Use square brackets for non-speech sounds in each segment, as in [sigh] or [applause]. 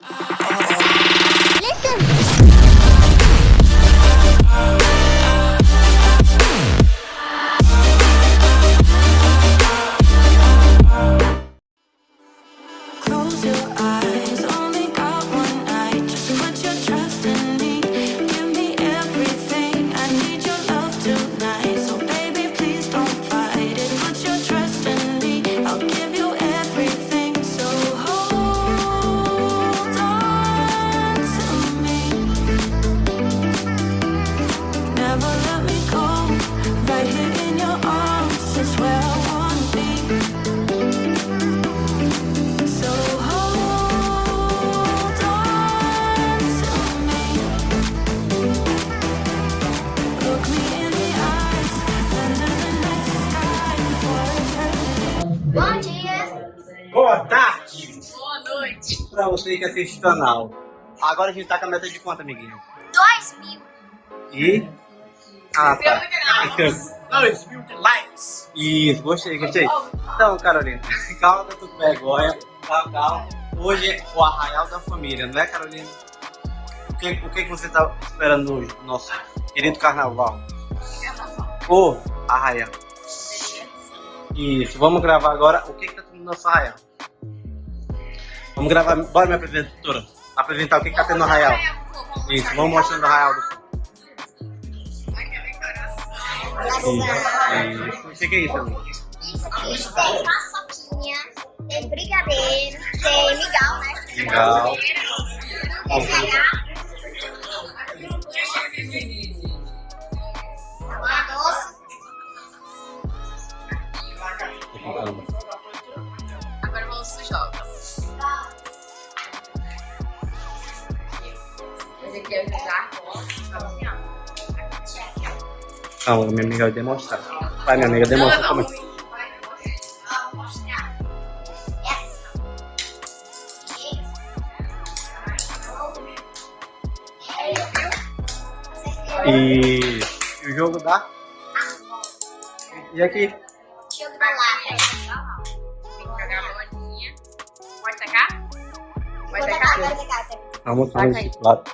Ah. Que assiste o canal. Agora a gente tá com a meta de quanto, amiguinho? 2 mil! E... Ah, tá. 2 mil de likes. Isso, gostei, gostei. Então, Carolina, [laughs] calma que eu tô com vergonha. Calma, calma. Hoje é o Arraial da Família, não é, Carolina? O que, o que que você tá esperando hoje, no nosso querido carnaval? O Arraial. Isso, vamos gravar agora. O que que tá no nosso Arraial? Vamos gravar, bora minha apresentadora. Apresentar o que que tá tendo no Arraial. Isso, vamos mostrando o Arraial do Isso, isso. O que que é isso, amigo? Tem paçoquinha, tem brigadeiro, tem mingau, né? Legal. Tem cereal. Sabor doce. Calma, minha amiga vai demonstrar. Vai, minha amiga, demonstra como é. E, e o jogo dá? E aqui? Jogo da lata. Tem que pegar a bolinha. Pode tacar? Pode tacar, vou tacar. Vamos fazer esse lado.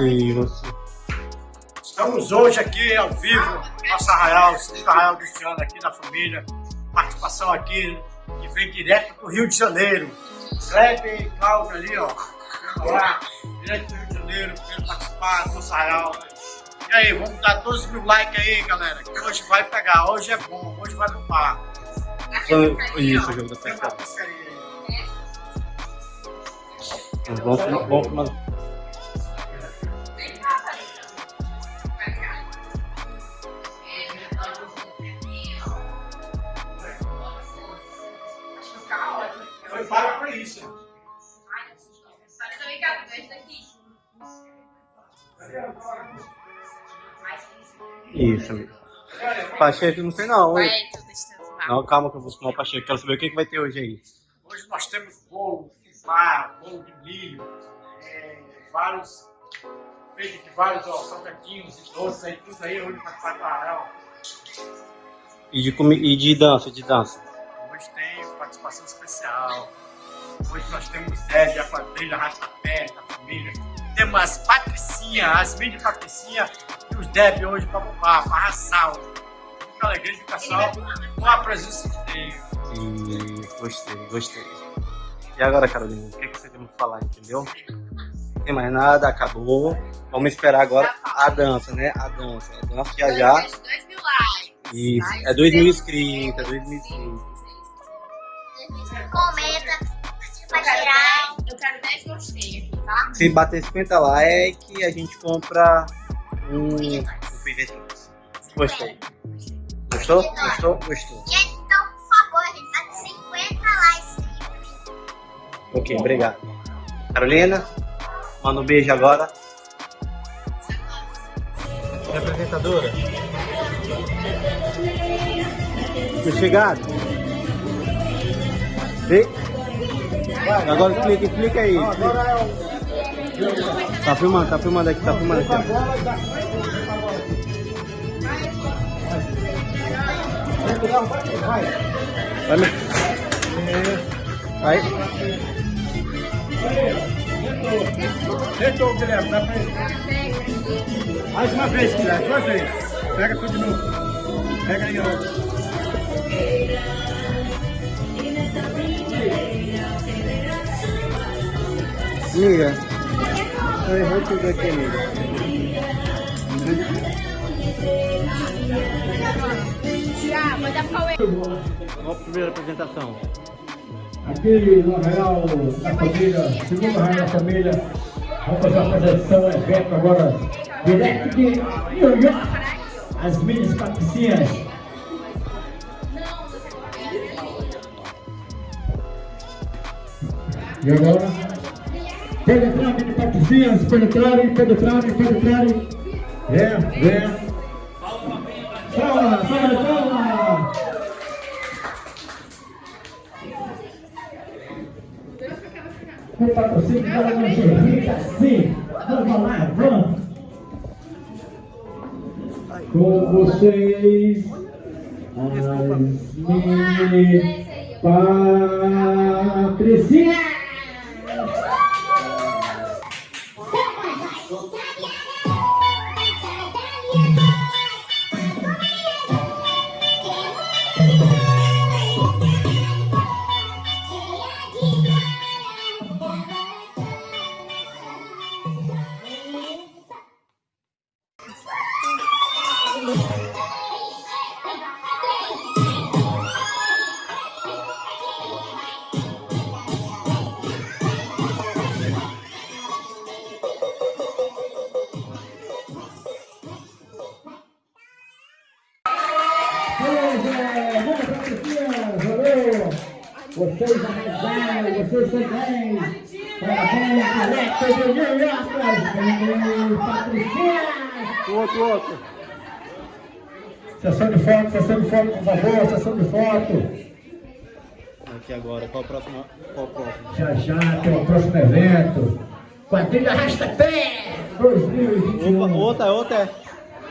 E você? Estamos hoje aqui ao vivo, nosso arraial, segundo arraial deste ano aqui da família. Participação aqui que vem direto do Rio de Janeiro. Kleber e Cláudio ali, ó. Lá, direto do Rio de Janeiro, querendo participar do nosso arraial. E aí, vamos dar 12 mil likes aí, galera, que hoje vai pegar, hoje é bom, hoje vai bombar. Isso, jogo da pescaria. Vamos, vamos, vamos. Pacheco, não sei não. Vai estacionado. Não, calma que eu vou fumar o Pacheco. Quero saber o que, que vai ter hoje aí. Hoje nós temos bolo, fubá, bolo de milho, é, vários, feito de vários ó, salgadinhos e doces aí, tudo aí hoje para participar do arraial. E de, comi e de dança, de dança. Hoje tem participação especial. Hoje nós temos Zé de a quadrilha Rastapé, da família. Temos as Patricinha, as mini Patricinha e os Deb hoje para bombar, para arrasar. Muita alegria de pessoal com a presença de Deus. E gostei, gostei. E agora, Carolina, o que, que você tem pra falar, entendeu? Não tem mais nada, acabou. Vamos esperar agora a dança, né? A dança. A dança já já. 2 mil likes. Isso. É 2 mil inscritos, é 2 mil inscritos. Comenta, pra tirar. 10, eu quero 10 gostei aqui, tá? Se bater 50 likes, a gente compra um. um. Gostei. Gostou? Gostou? Gostou. Gente, então, por favor, a gente tá de 50 likes. Ok, obrigado. Carolina, manda um beijo agora. Minha apresentadora. Tô chegado. Vê? Agora explica, explica aí. Tá filmando, tá filmando aqui, tá filmando aqui. Vai, vai. Meu. Vai. Tentou, Guilherme, dá pra ele. Mais uma vez, Guilherme, uma vez. Pega tudo de novo. Pega aí, ó. Amiga. Eu errei tudo aqui, amiga. Pra Qual a primeira apresentação? Aqui no Arraial da Família, segundo Arraial da Família, vamos fazer uma apresentação, evento agora, direto de New York, as minis patricinhas. E agora, penetrarem patricinhas, penetrarem, penetrarem, penetrarem. É, vem. Com patrocínio para uma Rita, sim. Vamos lá, vamos. Com vocês, as mini patricinhas. Vocês arrasaram, vocês bem! Parabéns, direto de New York! O outro, outro. Sessão de foto, sessão de foto, por favor, sessão de foto. Aqui agora, qual o próximo? Qual o próximo? Já já tem o próximo evento. Quadrilha Arrasta-Pé 2021. Opa, outra, outra.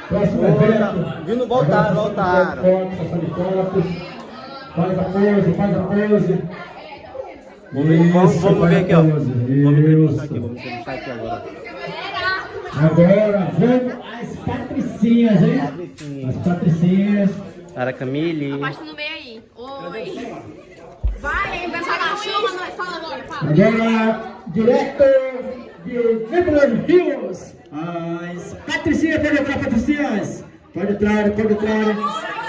Próximo Outra. evento. Vindo, voltaram, voltaram. Foto, sessão de fotos. Faz a pose, faz a pose. Isso, vamos ver aqui, ó. Vamos ver Isso. aqui, vamos entrevistar aqui agora. Agora vamos às patricinhas, hein? Patricinha. As patricinhas. Para Camille. Abaixa no meio aí. Oi. Vai, vai falar. Chama nós. Fala agora, fala. Agora, direto de Beverly Hills, as patricinhas, pode entrar, patricinhas. Pode entrar, pode entrar.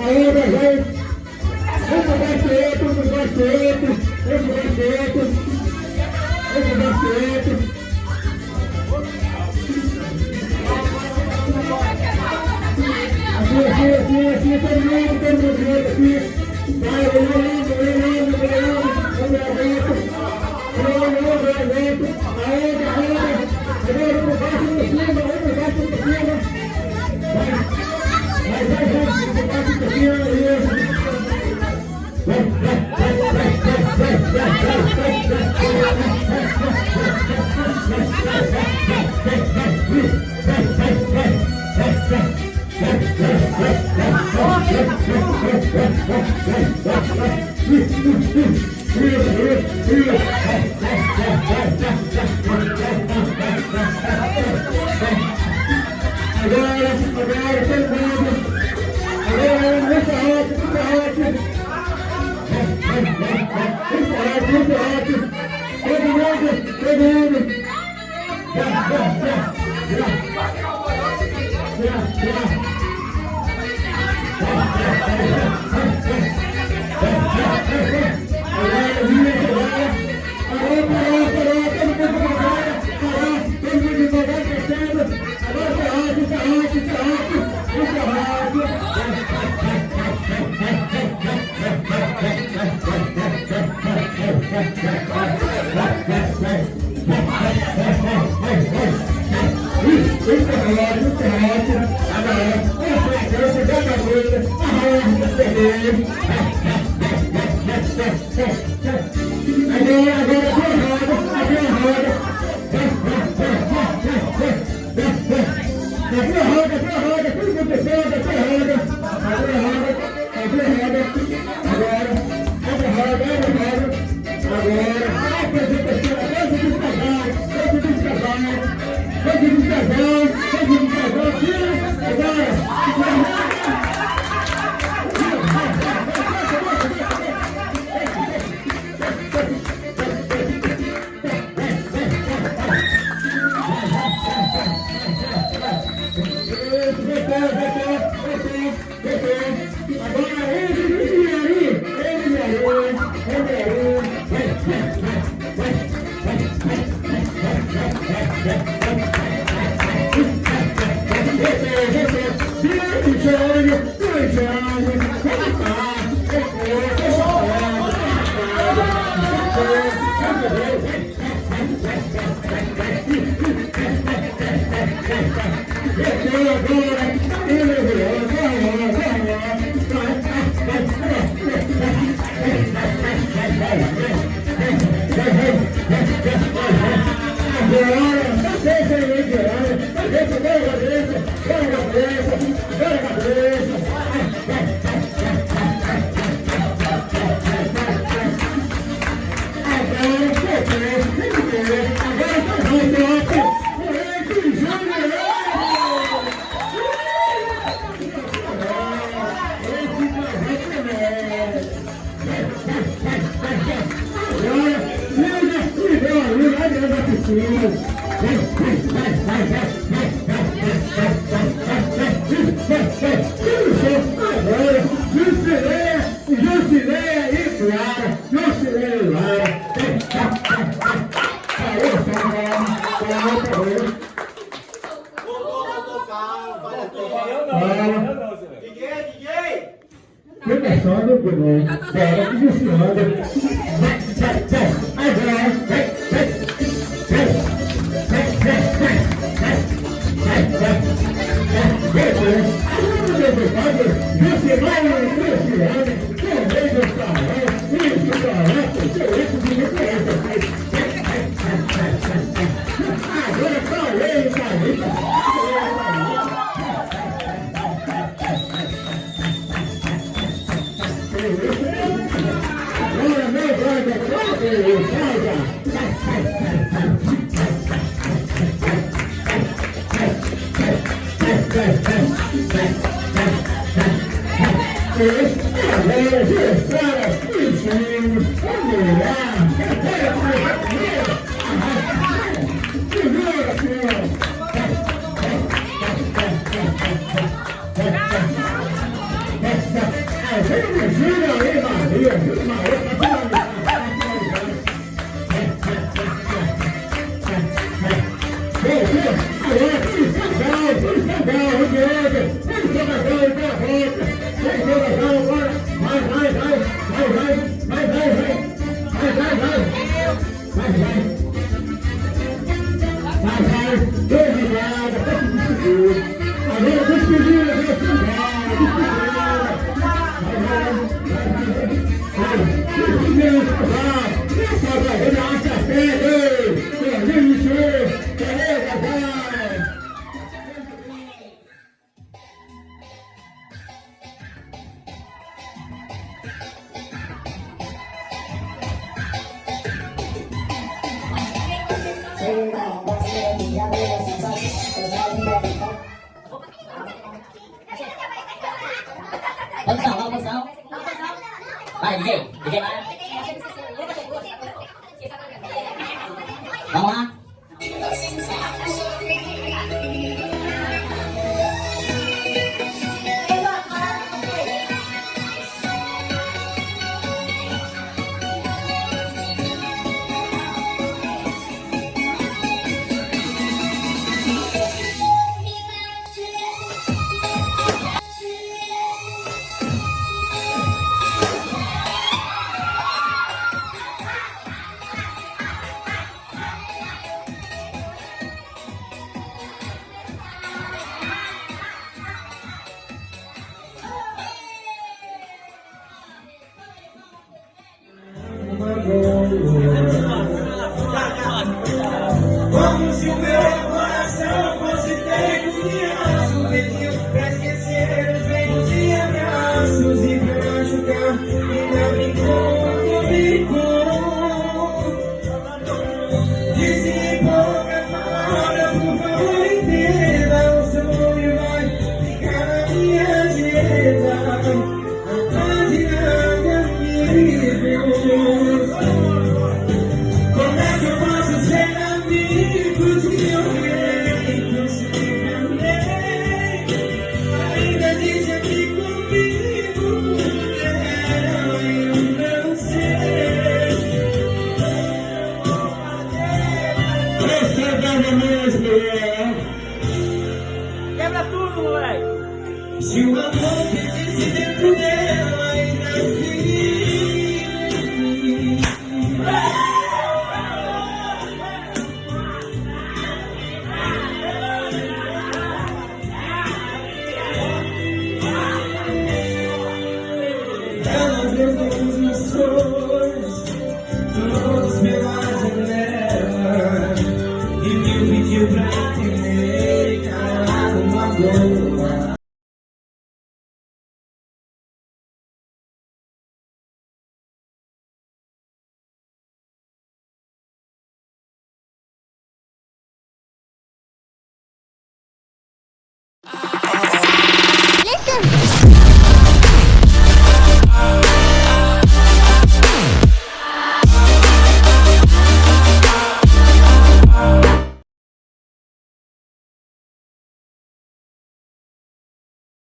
Aê, meu gente! Esse respeito, os respeitos, esse respeito, esse respeito. Aqui, aqui, aqui, aqui, todo mundo, todo mundo junto aqui. Vai, Leonardo, Leonardo, Leonardo, o meu vento. Leonardo, o meu vento. Aê, galera! Primeiro, por baixo, por cima, um por baixo, por cima. Vai, Thank you. 谁不是十个没马的月？月。